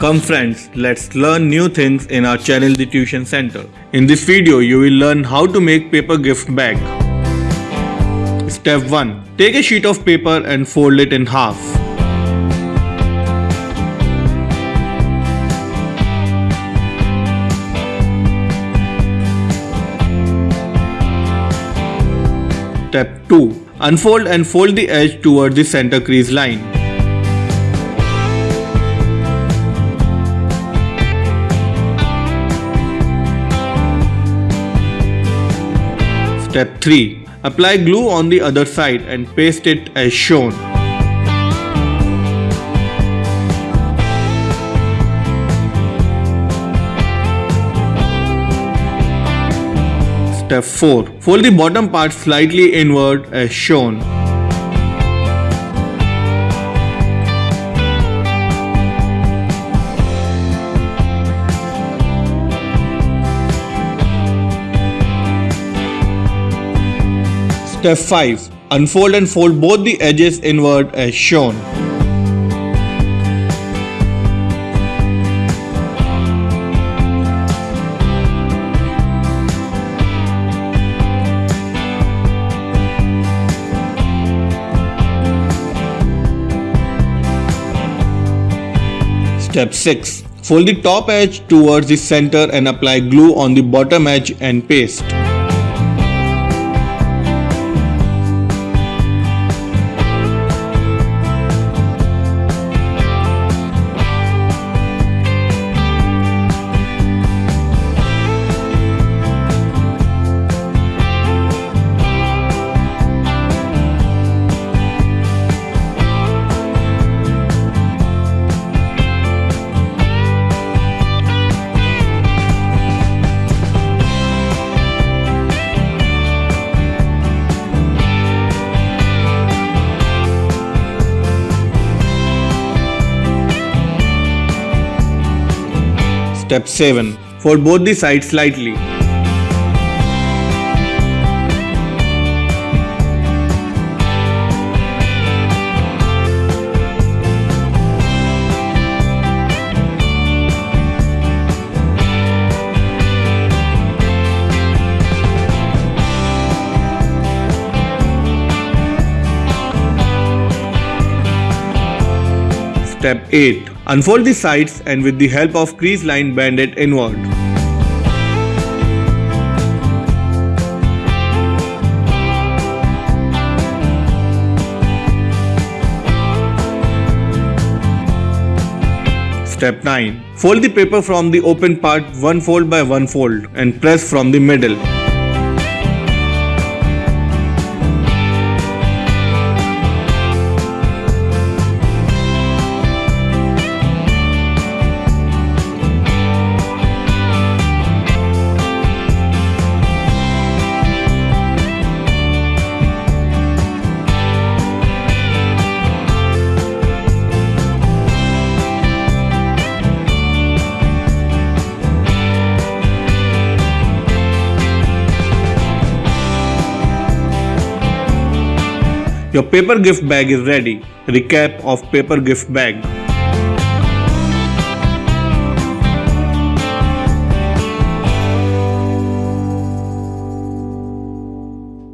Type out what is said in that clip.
Come friends, let's learn new things in our channel The Tuition Center. In this video, you will learn how to make paper gift bag. Step 1. Take a sheet of paper and fold it in half. Step 2. Unfold and fold the edge towards the center crease line. Step 3. Apply glue on the other side and paste it as shown. Step 4. Fold the bottom part slightly inward as shown. Step 5. Unfold and fold both the edges inward as shown. Step 6. Fold the top edge towards the center and apply glue on the bottom edge and paste. Step 7. Fold both the sides slightly. Step 8. Unfold the sides and with the help of crease line bend it inward. Step 9. Fold the paper from the open part one fold by one fold and press from the middle. Your paper gift bag is ready. Recap of paper gift bag.